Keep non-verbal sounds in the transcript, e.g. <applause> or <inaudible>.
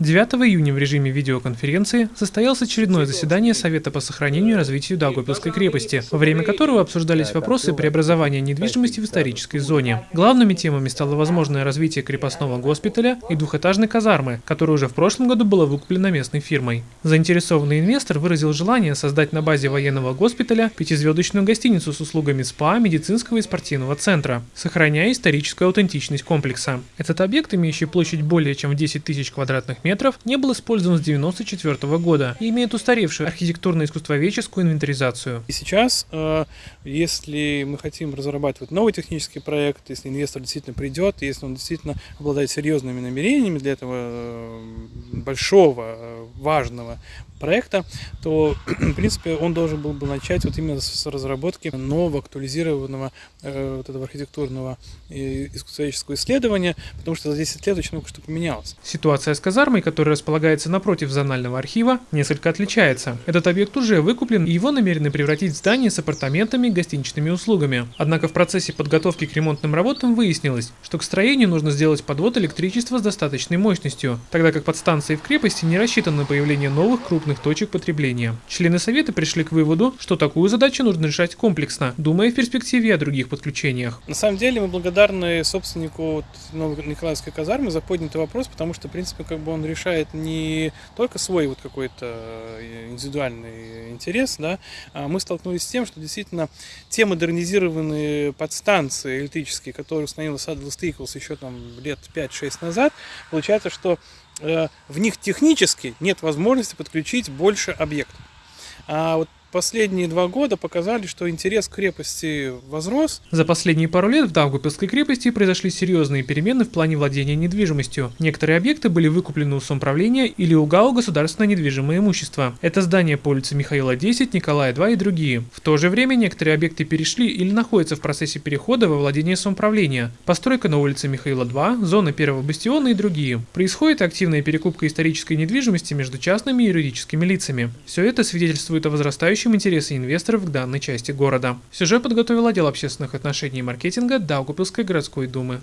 9 июня в режиме видеоконференции состоялось очередное заседание Совета по сохранению и развитию Даугавпилской крепости, во время которого обсуждались вопросы преобразования недвижимости в исторической зоне. Главными темами стало возможное развитие крепостного госпиталя и двухэтажной казармы, которая уже в прошлом году была выкуплена местной фирмой. Заинтересованный инвестор выразил желание создать на базе военного госпиталя пятизвездочную гостиницу с услугами СПА, медицинского и спортивного центра, сохраняя историческую аутентичность комплекса. Этот объект, имеющий площадь более чем в 10 тысяч квадратных метров, метров не был использован с 1994 года и имеет устаревшую архитектурно-искусствоведческую инвентаризацию. И сейчас, э, если мы хотим разрабатывать новый технический проект, если инвестор действительно придет, если он действительно обладает серьезными намерениями для этого э, большого, э, важного проекта, то, <clears throat> в принципе, он должен был бы начать вот именно с разработки нового, актуализированного э, вот этого архитектурного и искусствоведческого исследования, потому что за 10 лет очень много что поменялось. Ситуация с казармой, которая располагается напротив зонального архива, несколько отличается. Этот объект уже выкуплен, и его намерены превратить в здание с апартаментами и гостиничными услугами. Однако в процессе подготовки к ремонтным работам выяснилось, что к строению нужно сделать подвод электричества с достаточной мощностью, тогда как подстанции в крепости не рассчитаны на появление новых крупных крупных точек потребления. Члены Совета пришли к выводу, что такую задачу нужно решать комплексно, думая в перспективе о других подключениях. На самом деле мы благодарны собственнику Николаевской казармы за поднятый вопрос, потому что, в принципе, как бы он решает не только свой вот какой-то э, индивидуальный интерес, да, а мы столкнулись с тем, что действительно те модернизированные подстанции электрические, которые установила Садл Стейклс еще там лет 5-6 назад, получается, что в них технически нет возможности подключить больше объектов. А вот последние два года показали, что интерес к крепости возрос. За последние пару лет в Даугавпилской крепости произошли серьезные перемены в плане владения недвижимостью. Некоторые объекты были выкуплены у самоуправления или у ГАУ «Государственное недвижимое имущество». Это здания по улице Михаила 10, Николая 2 и другие. В то же время некоторые объекты перешли или находятся в процессе перехода во владение самоуправления. Постройка на улице Михаила 2, зона первого бастиона и другие. Происходит активная перекупка исторической недвижимости между частными и юридическими лицами. Все это свидетельствует о возрастающем представляющим интересы инвесторов к данной части города. Сюжет подготовил отдел общественных отношений и маркетинга Даугупилской городской думы.